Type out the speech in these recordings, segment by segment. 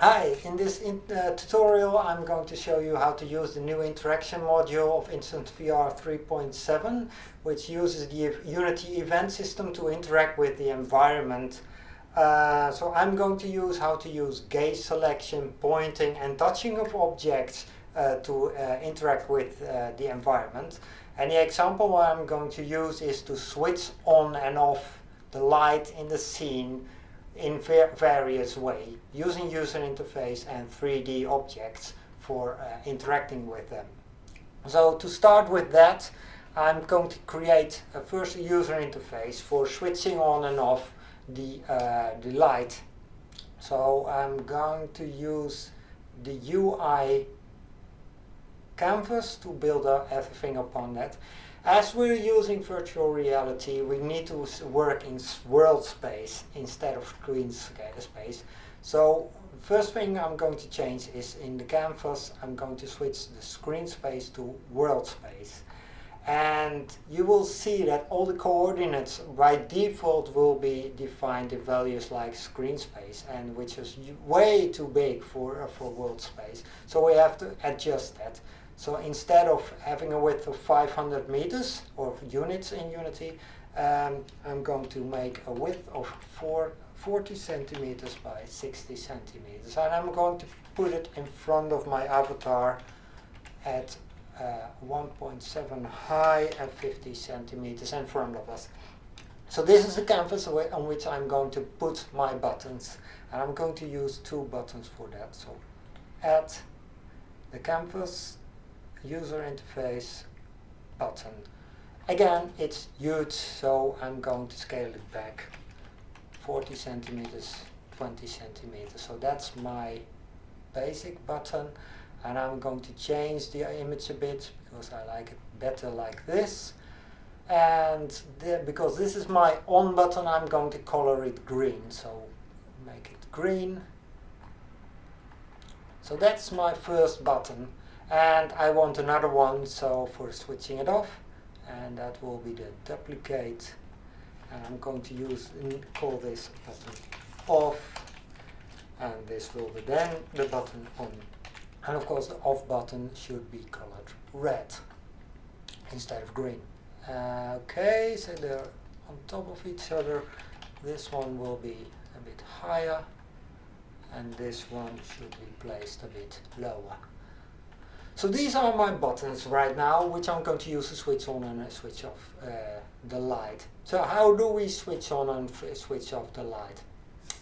Hi, in this in, uh, tutorial I'm going to show you how to use the new interaction module of Instant VR 3.7 which uses the Unity event system to interact with the environment. Uh, so I'm going to use how to use gaze selection, pointing and touching of objects uh, to uh, interact with uh, the environment. And the example I'm going to use is to switch on and off the light in the scene in various ways, using user interface and 3D objects for uh, interacting with them. So to start with that, I'm going to create a first user interface for switching on and off the, uh, the light. So I'm going to use the UI canvas to build everything upon that. As we're using virtual reality, we need to work in world space instead of screen space. So first thing I'm going to change is in the canvas, I'm going to switch the screen space to world space. And you will see that all the coordinates by default will be defined in values like screen space and which is way too big for, uh, for world space. So we have to adjust that. So instead of having a width of 500 meters or units in Unity, um, I'm going to make a width of four, 40 centimeters by 60 centimeters. And I'm going to put it in front of my avatar at uh, 1.7 high and 50 centimeters in front of us. So this is the canvas on which I'm going to put my buttons. And I'm going to use two buttons for that. So add the canvas user interface button. Again, it's huge, so I'm going to scale it back 40 centimeters, 20 centimeters. So that's my basic button and I'm going to change the image a bit because I like it better like this and the, because this is my on button I'm going to color it green so make it green so that's my first button and I want another one so for switching it off. And that will be the duplicate. And I'm going to use call this button off. And this will be then the button on. And of course the off button should be colored red instead of green. Uh, okay so they're on top of each other. This one will be a bit higher. And this one should be placed a bit lower so these are my buttons right now, which I'm going to use to switch on and switch off uh, the light. So how do we switch on and switch off the light?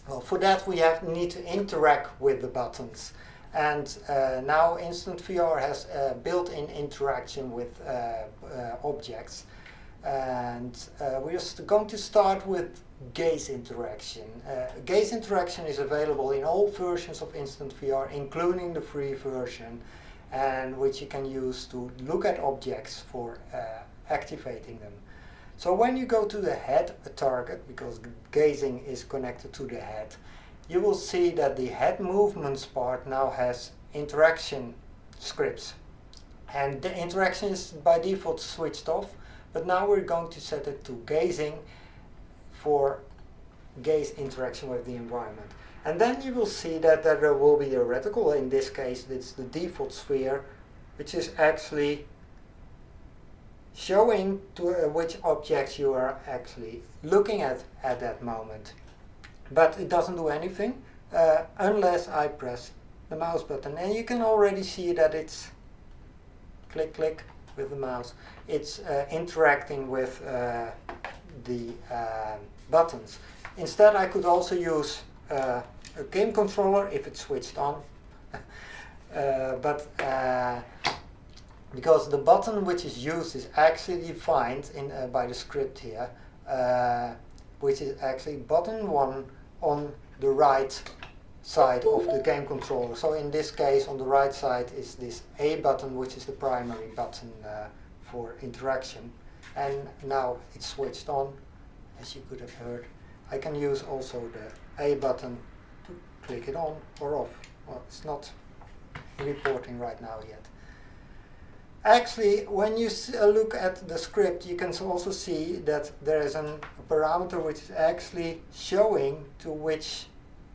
Well, for that we have need to interact with the buttons. And uh, now Instant VR has uh, built-in interaction with uh, uh, objects. And uh, we're just going to start with gaze interaction. gaze interaction is available in all versions of Instant VR, including the free version and which you can use to look at objects for uh, activating them. So when you go to the head target, because gazing is connected to the head, you will see that the head movements part now has interaction scripts. And the interaction is by default switched off, but now we're going to set it to gazing for gaze interaction with the environment. And then you will see that there will be a reticle, in this case it's the default sphere, which is actually showing to uh, which objects you are actually looking at at that moment. But it doesn't do anything uh, unless I press the mouse button. And you can already see that it's click click with the mouse. It's uh, interacting with uh, the uh, buttons. Instead I could also use uh, a game controller if it's switched on. uh, but uh, because the button which is used is actually defined in uh, by the script here, uh, which is actually button one on the right side of the game controller. So in this case on the right side is this A button which is the primary button uh, for interaction and now it's switched on as you could have heard. I can use also the a button to click it on or off. Well, it's not reporting right now yet. Actually, when you uh, look at the script, you can also see that there is a parameter which is actually showing to which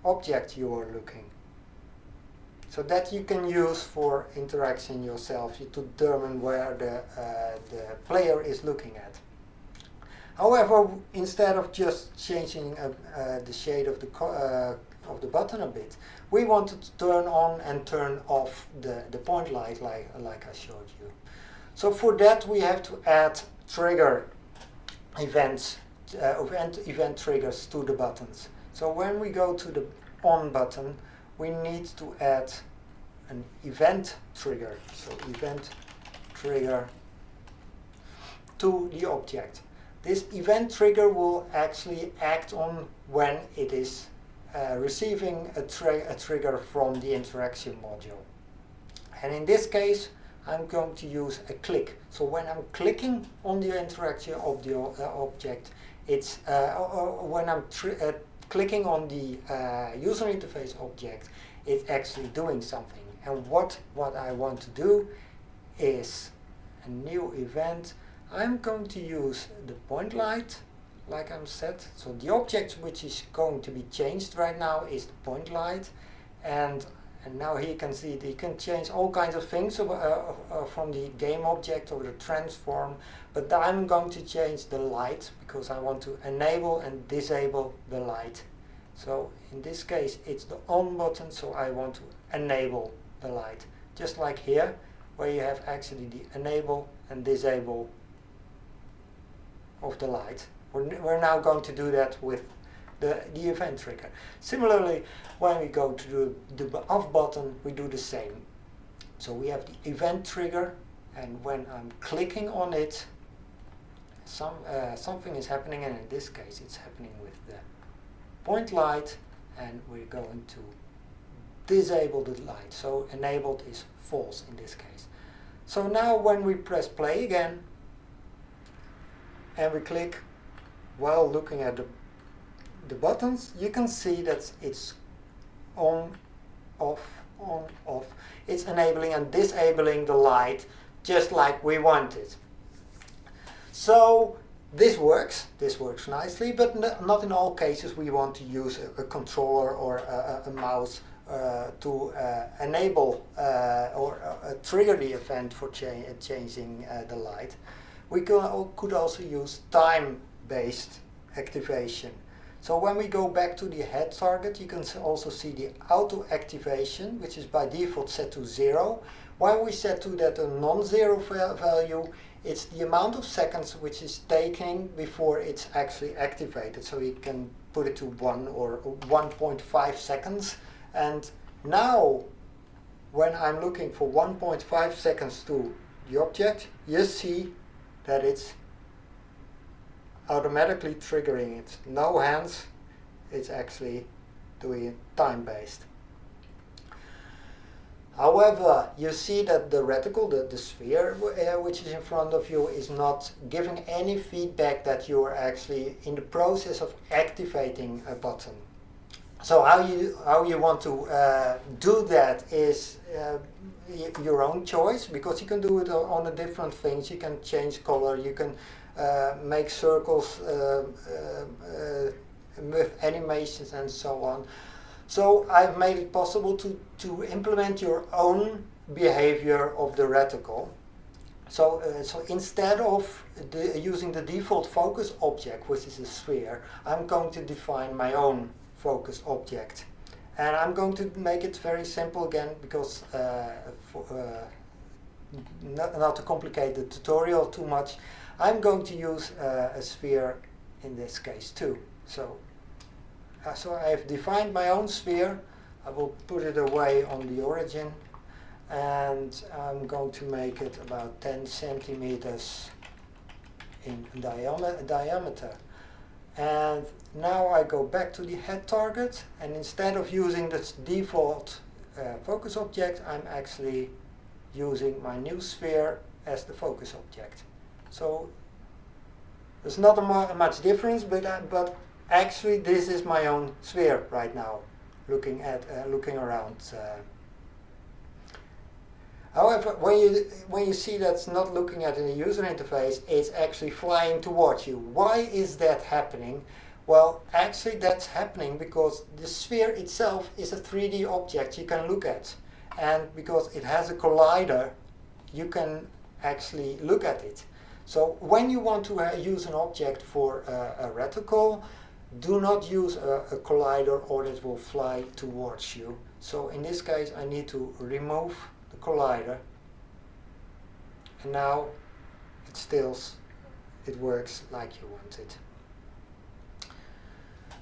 object you are looking. So that you can use for interaction yourself to determine where the, uh, the player is looking at. However, instead of just changing uh, uh, the shade of the, uh, of the button a bit, we wanted to turn on and turn off the, the point light like, like I showed you. So for that we have to add trigger events, uh, event, event triggers to the buttons. So when we go to the on button, we need to add an event trigger. So event trigger to the object. This event trigger will actually act on when it is uh, receiving a, a, trigger from the interaction module. And in this case, I'm going to use a click. So when I'm clicking on the interaction of the uh, object, it's uh, when I'm uh, clicking on the uh, user interface object, it's actually doing something. And what, what I want to do is a new event. I'm going to use the point light, like I'm said. So the object which is going to be changed right now is the point light. And, and now here you can see that you can change all kinds of things uh, uh, from the game object or the transform. But I'm going to change the light because I want to enable and disable the light. So in this case it's the on button, so I want to enable the light. Just like here, where you have actually the enable and disable of the light. We're, now going to do that with the, the event trigger. Similarly, when we go to the, the off button, we do the same. So we have the event trigger, and when I'm clicking on it, some uh, something is happening, and in this case, it's happening with the point light, and we're going to disable the light. So enabled is false in this case. So now when we press play again and we click while looking at the, the buttons, you can see that it's on, off, on, off. It's enabling and disabling the light just like we want it. So this works, this works nicely, but not in all cases we want to use a, a controller or a, a mouse uh, to uh, enable uh, or trigger the event for cha changing the light. We could also use time-based activation. So when we go back to the head target, you can also see the auto activation, which is by default set to zero. When we set to that a non-zero value, it's the amount of seconds which is taking before it's actually activated. So we can put it to one or 1.5 seconds. And now, when I'm looking for 1.5 seconds to the object, you see that it's automatically triggering it. No hands, it's actually doing it time-based. However, you see that the reticle, the, the sphere uh, which is in front of you is not giving any feedback that you are actually in the process of activating a button. So how you how you want to uh, do that is uh, your own choice because you can do it on the different things. You can change color. You can make circles uh, uh, with animations and so on. So I've made it possible to to implement your own behavior of the reticle. So, uh, so instead of the, using the default focus object, which is a sphere, I'm going to define my own focus object. And I'm going to make it very simple again because uh, for, uh, not, not, to complicate the tutorial too much, I'm going to use uh, a sphere in this case too. So, uh, so I have defined my own sphere. I will put it away on the origin and I'm going to make it about 10 centimeters in diameter. And now I go back to the head target and instead of using the default uh, focus object, I'm actually using my new sphere as the focus object. So there's not a much difference, but, uh, but actually this is my own sphere right now, looking at uh, looking around. Uh, However, when you, when you see that's not looking at the user interface, it's actually flying towards you. Why is that happening? Well, actually that's happening because the sphere itself is a 3D object you can look at. and because it has a collider, you can actually look at it. So when you want to uh, use an object for uh, a reticle, do not use a, a, collider or it will fly towards you. So in this case I need to remove the collider and now it stills, it works like you want it.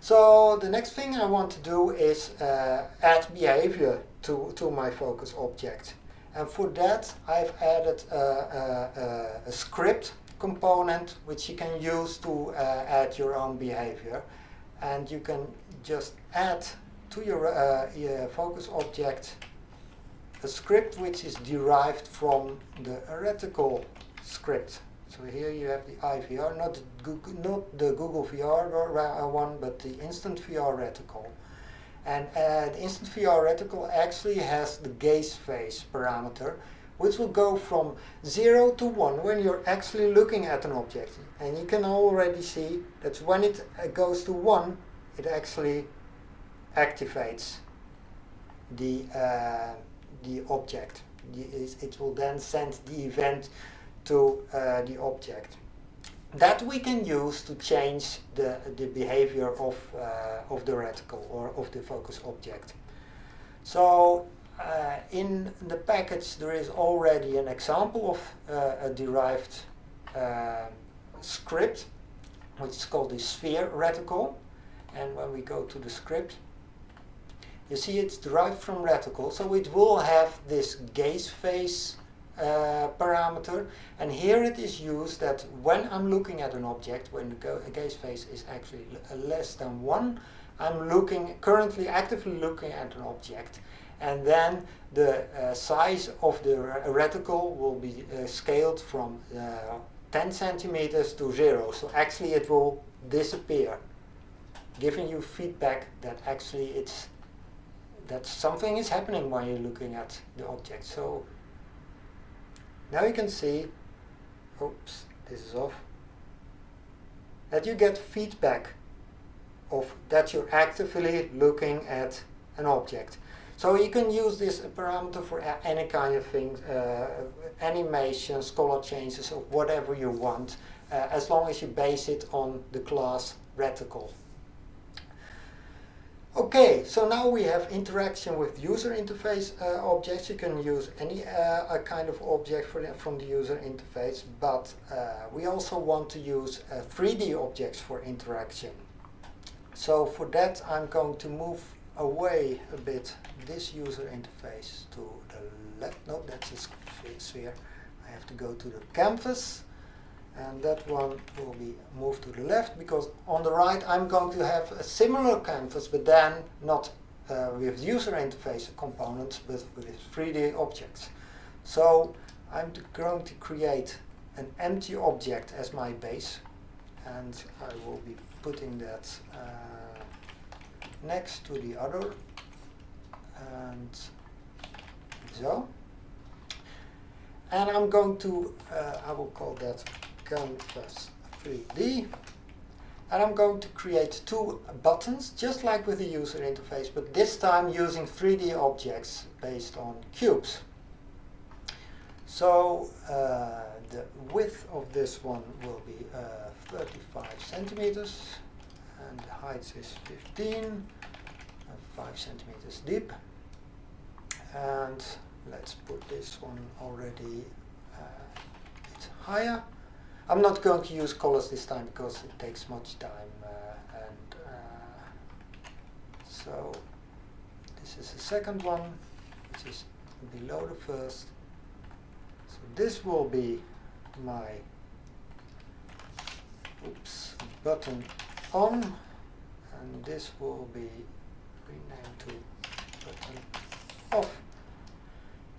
So the next thing I want to do is uh, add behavior to, to my focus object. And for that I've added a, a, a script component which you can use to uh, add your own behavior. And you can just add to your, uh, focus object a script which is derived from the reticle script. So here you have the IVR, not the Google, not the Google VR one, but the Instant VR reticle. And uh, the Instant VR reticle actually has the gaze phase parameter, which will go from 0 to 1 when you're actually looking at an object. And you can already see that when it uh, goes to 1, it actually activates the, uh, the object. It will then send the event to uh, the object. That we can use to change the, the behavior of, uh, of the reticle or of the focus object. So uh, in the package there is already an example of uh, a derived uh, script which is called the sphere reticle and when we go to the script you see it's derived from reticle so it will have this gaze phase uh, parameter and here it is used that when I'm looking at an object when the gaze phase is actually less than 1 I'm looking currently actively looking at an object and then the uh, size of the reticle will be uh, scaled from uh, 10 centimeters to 0 so actually it will disappear giving you feedback that actually it's that something is happening while you're looking at the object. So now you can see, oops, this is off, that you get feedback of that you're actively looking at an object. So you can use this parameter for any kind of thing, uh, animations, color changes, or whatever you want, uh, as long as you base it on the class reticle. Okay, so now we have interaction with user interface uh, objects. You can use any uh, kind of object the, from the user interface, but uh, we also want to use 3D uh, objects for interaction. So for that I'm going to move away a bit this user interface to the left. No, that's a sphere. I have to go to the canvas and that one will be moved to the left because on the right I'm going to have a similar canvas but then not uh, with user interface components but with 3D objects. So I'm going to create an empty object as my base and I will be putting that uh, next to the other and so and I'm going to uh, I will call that canvas 3D and I'm going to create two buttons just like with the user interface but this time using 3D objects based on cubes. So uh, the width of this one will be uh, 35 centimeters and the height is 15 and 5 centimeters deep and let's put this one already uh, higher I'm not going to use colors this time because it takes much time uh, and uh, so this is the second one which is below the first. So this will be my oops button on and this will be renamed to button off.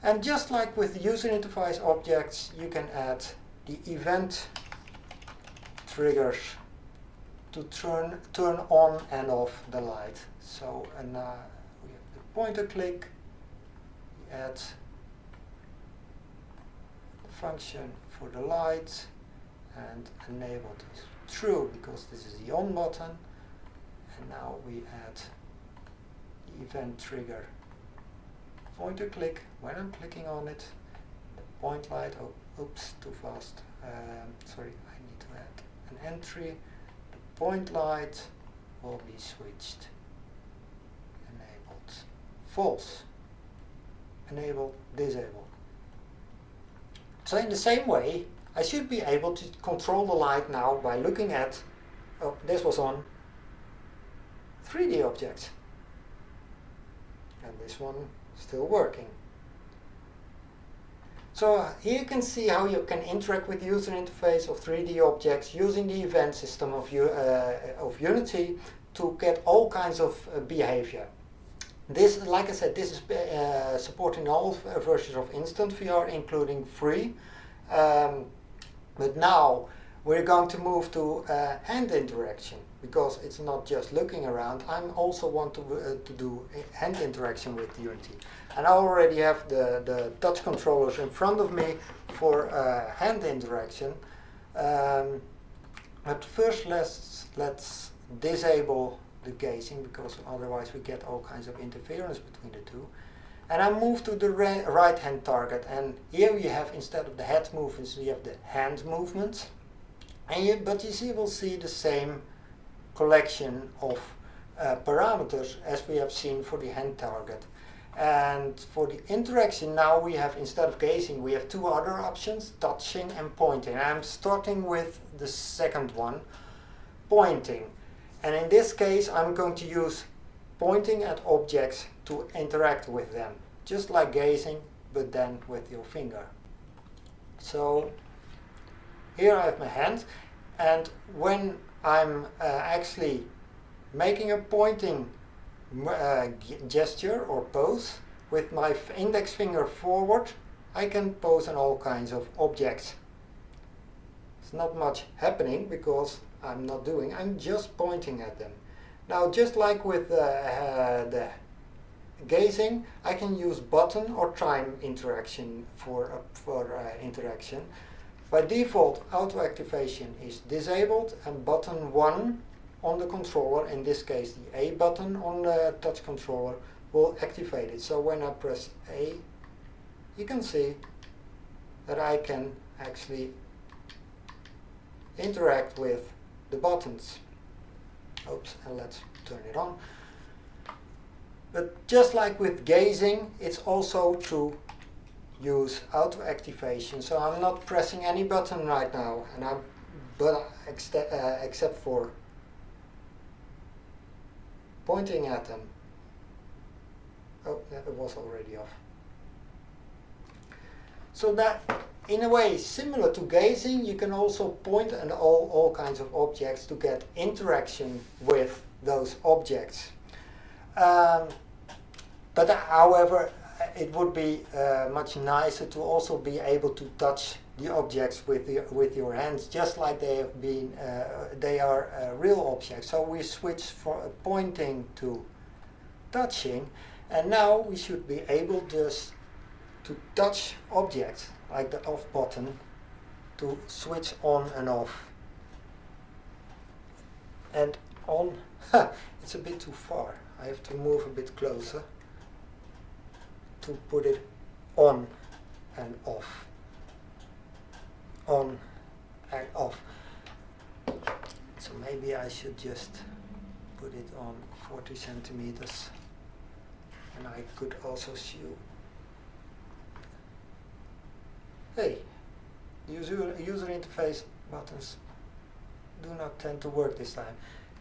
And just like with user interface objects you can add the event triggers to turn turn on and off the light. So and uh, we have the pointer click, we add the function for the light and enable this. True because this is the on button. And now we add the event trigger. Pointer click, when I'm clicking on it, the point light, oh, oops, too fast, um, sorry, I need to add an entry, the point light will be switched, enabled, false, enabled, disabled. So in the same way, I should be able to control the light now by looking at, oh, this was on 3D objects. And this one still working. So uh, here you can see how you can interact with user interface of 3D objects using the event system of, uh, of Unity to get all kinds of uh, behavior. This, like I said, this is uh, supporting all versions of Instant VR, including free. Um, but now we're going to move to uh, hand interaction because it's not just looking around. I also want to, uh, to do hand interaction with Unity. And I already have the, the touch controllers in front of me for uh, hand interaction. Um, but first let's, let's disable the gazing because otherwise we get all kinds of interference between the two. And I move to the right hand target and here we have instead of the head movements we have the hand movements. And you, but you see, we'll see the same collection of uh, parameters as we have seen for the hand target. And for the interaction now we have, instead of gazing, we have two other options, touching and pointing. I'm starting with the second one, pointing. And in this case I'm going to use pointing at objects to interact with them, just like gazing, but then with your finger. So here I have my hand, and when I'm uh, actually making a pointing uh, gesture or pose with my index finger forward, I can pose on all kinds of objects. It's not much happening because I'm not doing, I'm just pointing at them. Now just like with uh, uh, the gazing, I can use button or time interaction for, uh, for uh, interaction. By default, auto activation is disabled and button 1 on the controller, in this case the A button on the touch controller, will activate it. So when I press A, you can see that I can actually interact with the buttons. Oops, and let's turn it on. But just like with gazing, it's also to use auto activation. So I'm not pressing any button right now, and I'm but uh, except for pointing at them. Oh, that was already off. So that, in a way, similar to gazing, you can also point at all, all kinds of objects to get interaction with those objects. Um, but however, it would be uh, much nicer to also be able to touch the objects with the, with your hands, just like they have been. Uh, they are uh, real objects. So we switch from pointing to touching, and now we should be able just to touch objects like the off button to switch on and off. And on, it's a bit too far. I have to move a bit closer to put it on and off. On and off. So maybe I should just put it on 40 centimeters. And I could also show hey user, user interface buttons. Do not tend to work this time.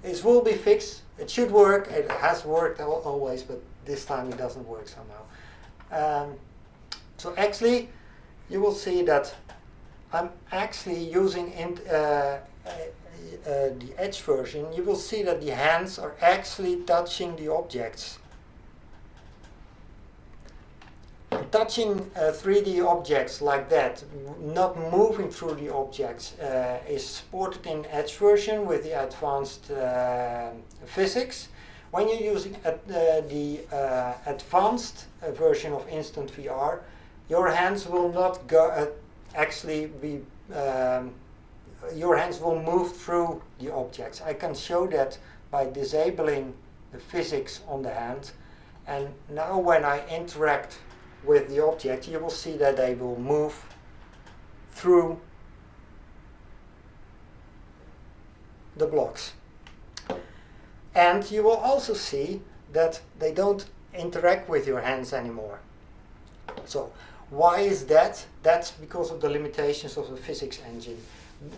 It will be fixed. It should work. It has worked always but this time it doesn't work somehow um, so actually, you will see that I'm actually using in, uh, uh, uh, the Edge version. You will see that the hands are actually touching the objects. Touching 3D uh, objects like that, not moving through the objects, uh, is supported in Edge version with the advanced uh, physics. When you're using uh, the uh, advanced uh, version of Instant VR, your hands will not go uh, actually be um, your hands will move through the objects. I can show that by disabling the physics on the hand and now when I interact with the object, you will see that they will move through the blocks. And you will also see that they don't interact with your hands anymore. So why is that? That's because of the limitations of the physics engine.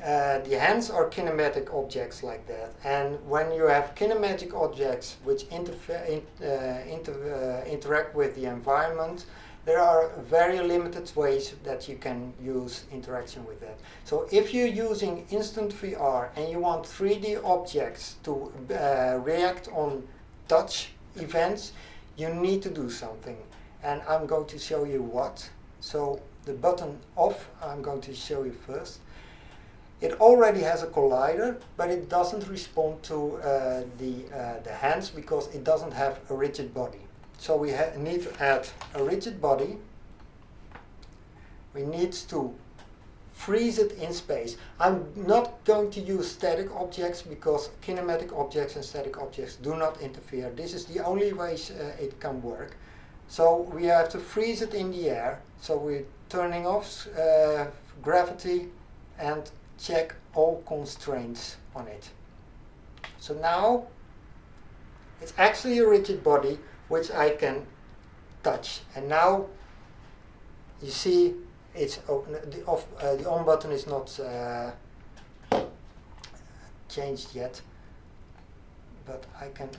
Uh, the hands are kinematic objects like that and when you have kinematic objects which in, uh, inter uh, interact with the environment there are very limited ways that you can use interaction with that. So if you're using instant VR and you want 3D objects to uh, react on touch events, you need to do something. And I'm going to show you what. So the button off, I'm going to show you first. It already has a collider, but it doesn't respond to uh, the, uh, the hands because it doesn't have a rigid body. So we need to add a rigid body. We need to freeze it in space. I'm not going to use static objects because kinematic objects and static objects do not interfere. This is the only way uh, it can work. So we have to freeze it in the air. So we're turning off uh, gravity and check all constraints on it. So now it's actually a rigid body which I can touch. And now you see it's. The off, uh, the on button is not uh, changed yet, but I can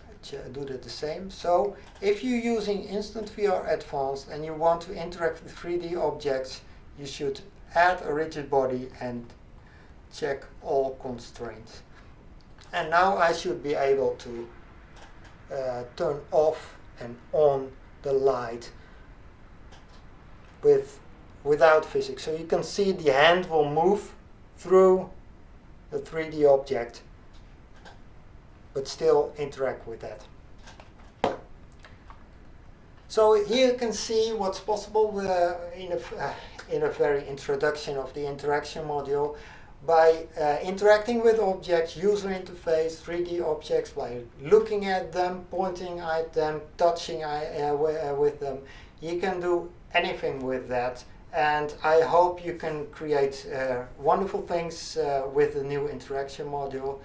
do that the same. So if you're using Instant VR Advanced and you want to interact with 3D objects, you should add a rigid body and check all constraints. And now I should be able to uh, turn off and on the light with without physics. So you can see the hand will move through the 3D object but still interact with that. So here you can see what's possible uh, in, a, uh, in a very introduction of the interaction module by uh, interacting with objects, user interface, 3D objects, by looking at them, pointing at them, touching uh, uh, with them. You can do anything with that and I hope you can create uh, wonderful things uh, with the new interaction module.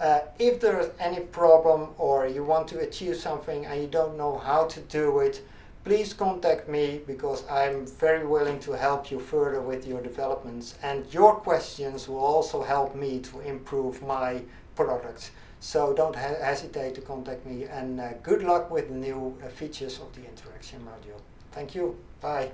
Uh, if there's any problem or you want to achieve something and you don't know how to do it, please contact me because I'm very willing to help you further with your developments and your questions will also help me to improve my products. So don't he hesitate to contact me and uh, good luck with the new uh, features of the interaction module. Thank you. Bye.